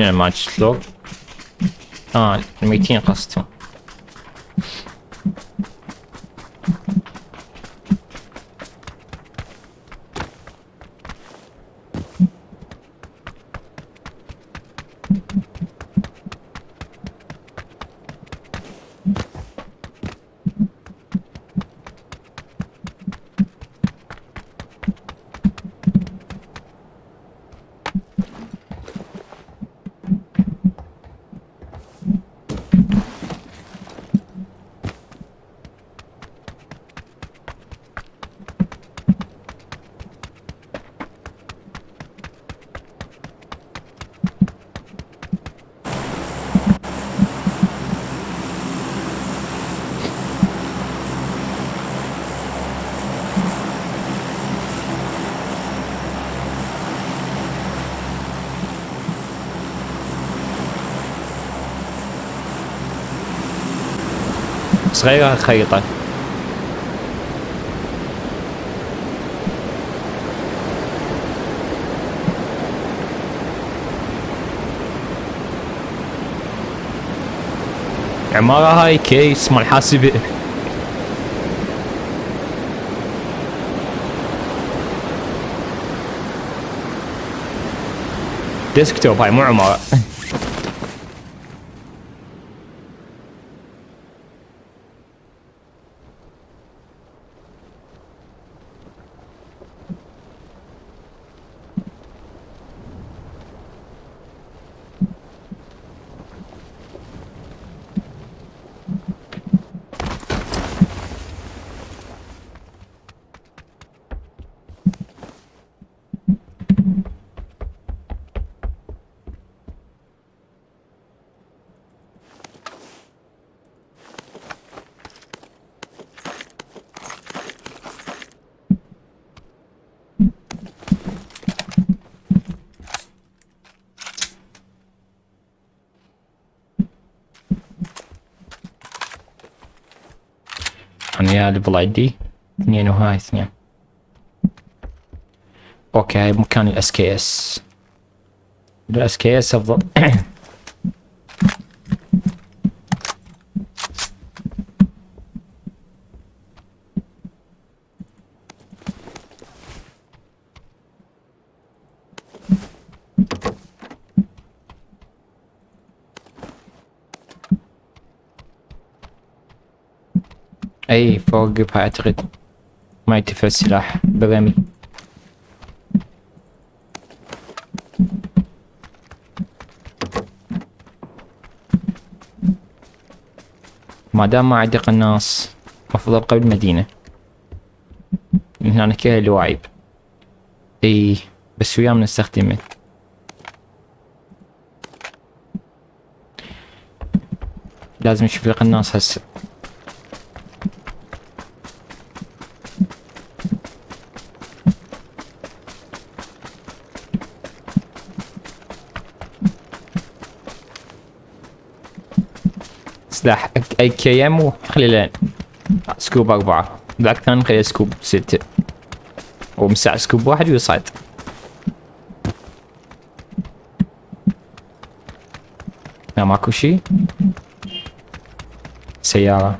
شنو ما شلون؟ آه الميتين قصدهم صغيرة الخريطة عمارة هاي كيس مال حاسبة ديسكتوب هاي مو عمارة أنا يا ليفل عندي اثنين وهاي اثنين. أوكي هاي مكان الاس كي اس الاس كي اس أفضل. أي فوق اعتقد ما ينتفع السلاح. برمي ما دام ما عندي قناص مفروض أبقى بالمدينة. من هنا كل الواعيب إي بس وياه نستخدمه. لازم نشوف لي قناص هسه. سلاح AKM وخلي scope أربعة. ذاك الثاني خليه scope ستة. ومساع scope واحد ويصعد. لا ماكو شي. سيارة.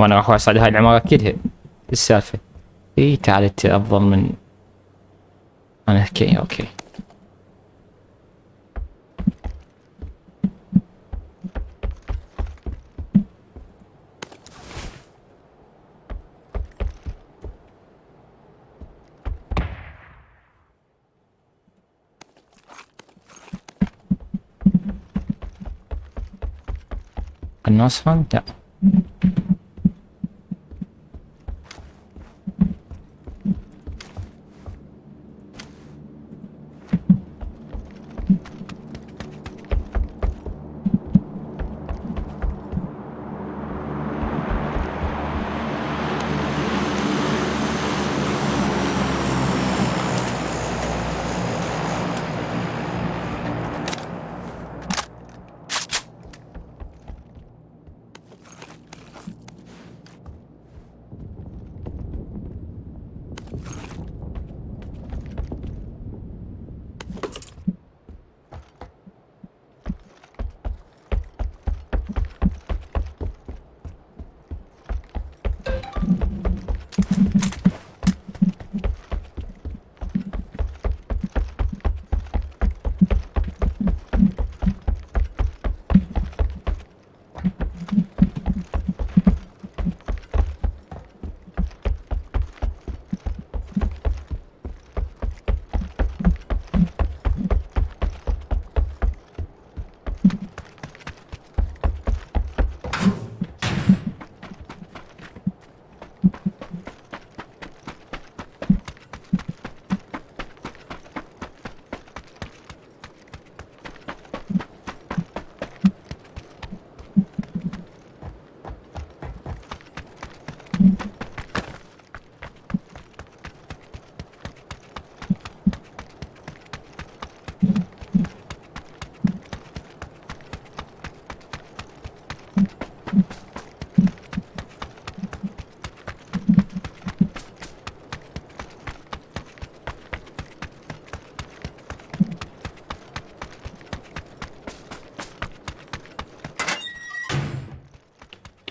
وأنا راح اصعد هاي العمارة كلها. السالفة. إي تعال انت أفضل من أنا. okay okay. هون لا.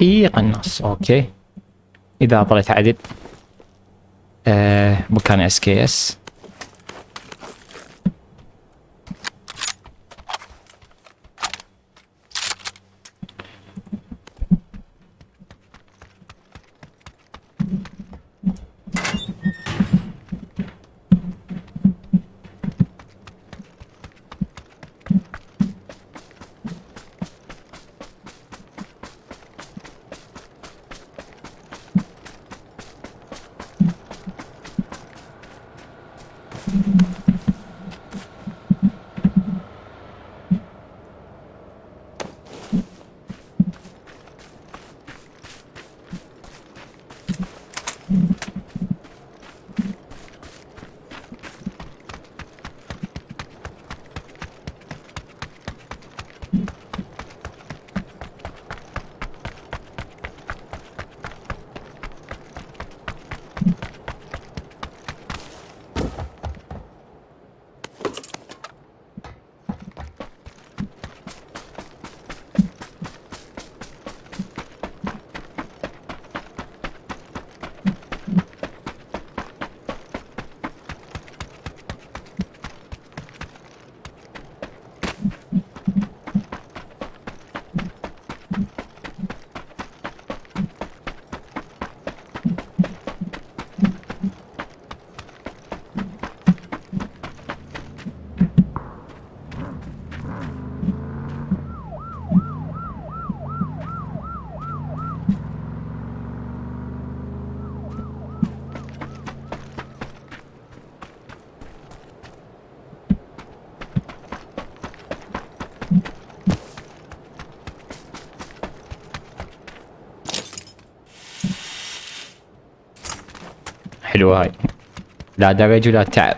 اي قناص أوكي. إذا طلعت عدل آه مكان اس كي اس حلوة هاي. لا درج ولا تعب.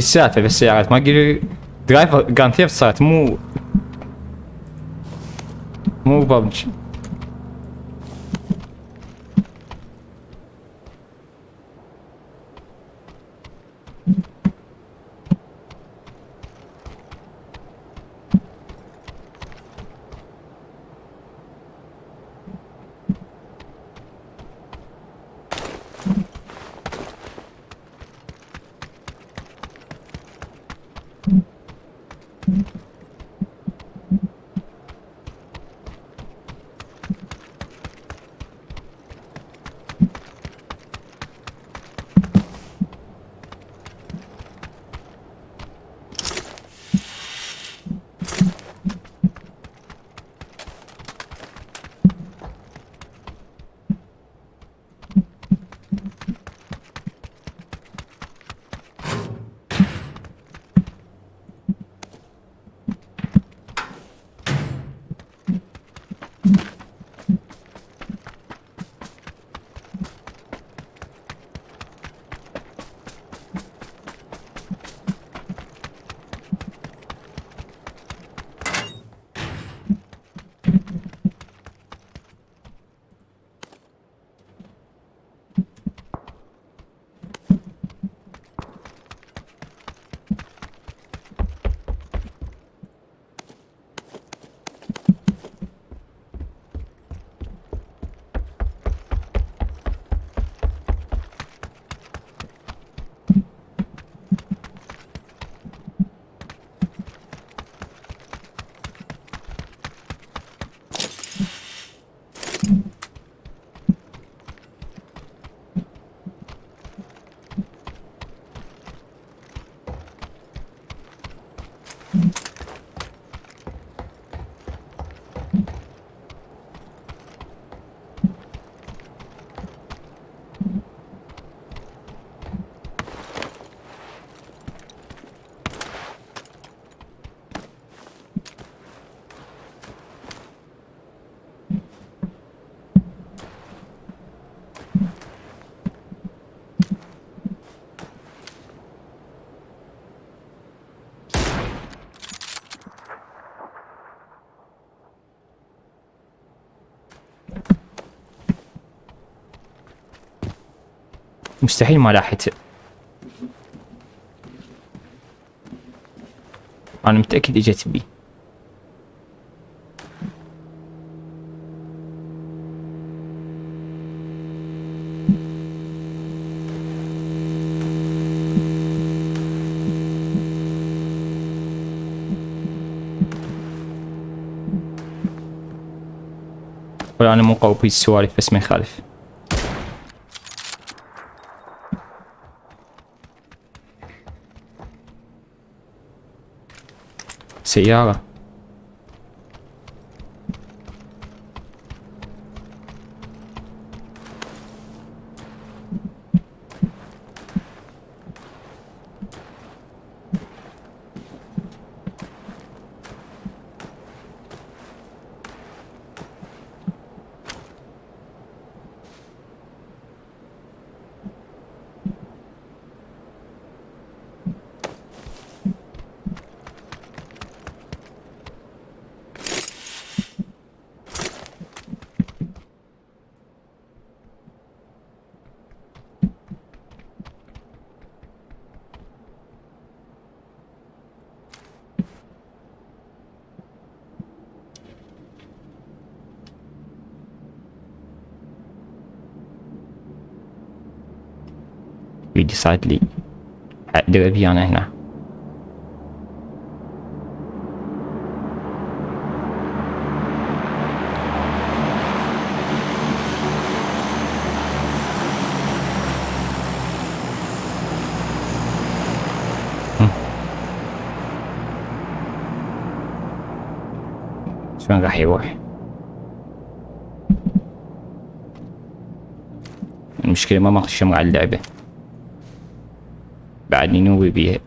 60 veseäret. Man driver garanterat så att mor... Mor bara... مستحيل ما لاحته أنا متأكد إجت بي. أنا مو قوي بالسوالف بس ما يخالف. سيارة يجي صعد لي دربي أنا هنا شلون راح يروح المشكلة ما ماخذ شمر على اللعبة I didn't know we'd be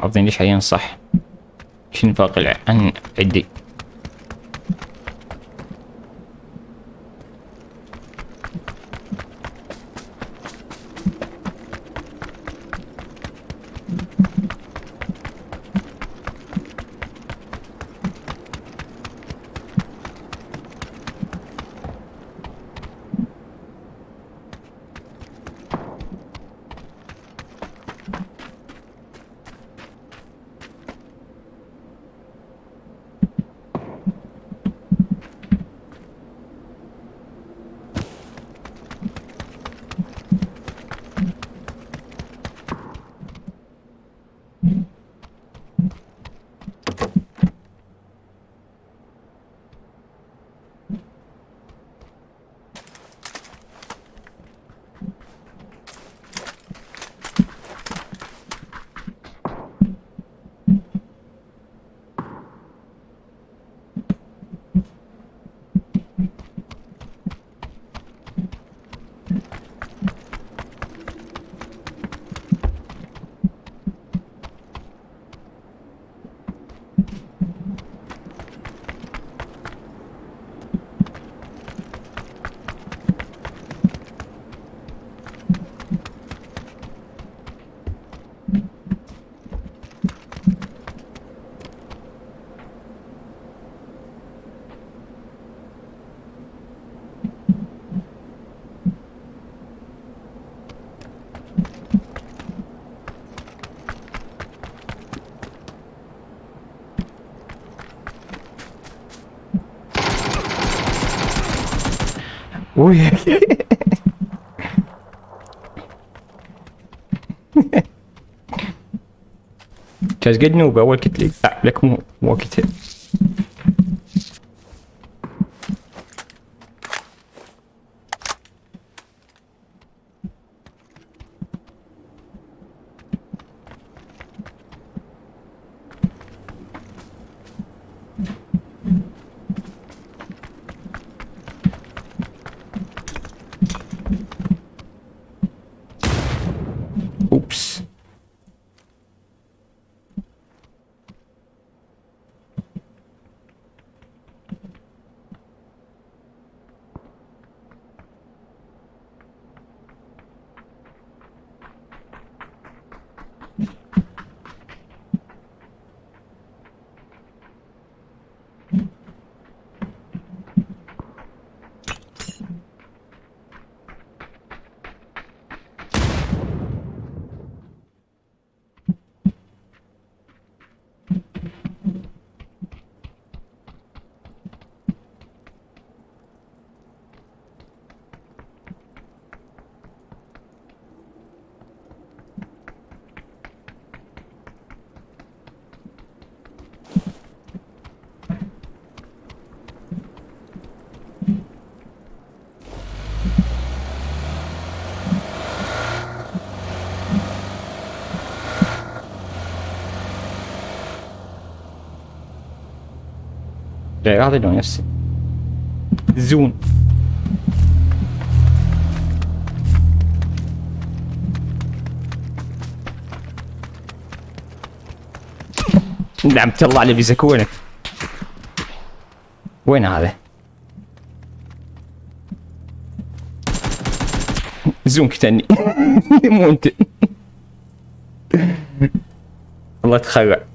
ما ليش حاليا صح. شنو فاقل عن عدي Uy. Just get new, but walk it like that. Like walk it. لون نفسي زون. نعم الله على فيزا وينك؟ وين هذا؟ زون كتني. مو انت. الله تخرع.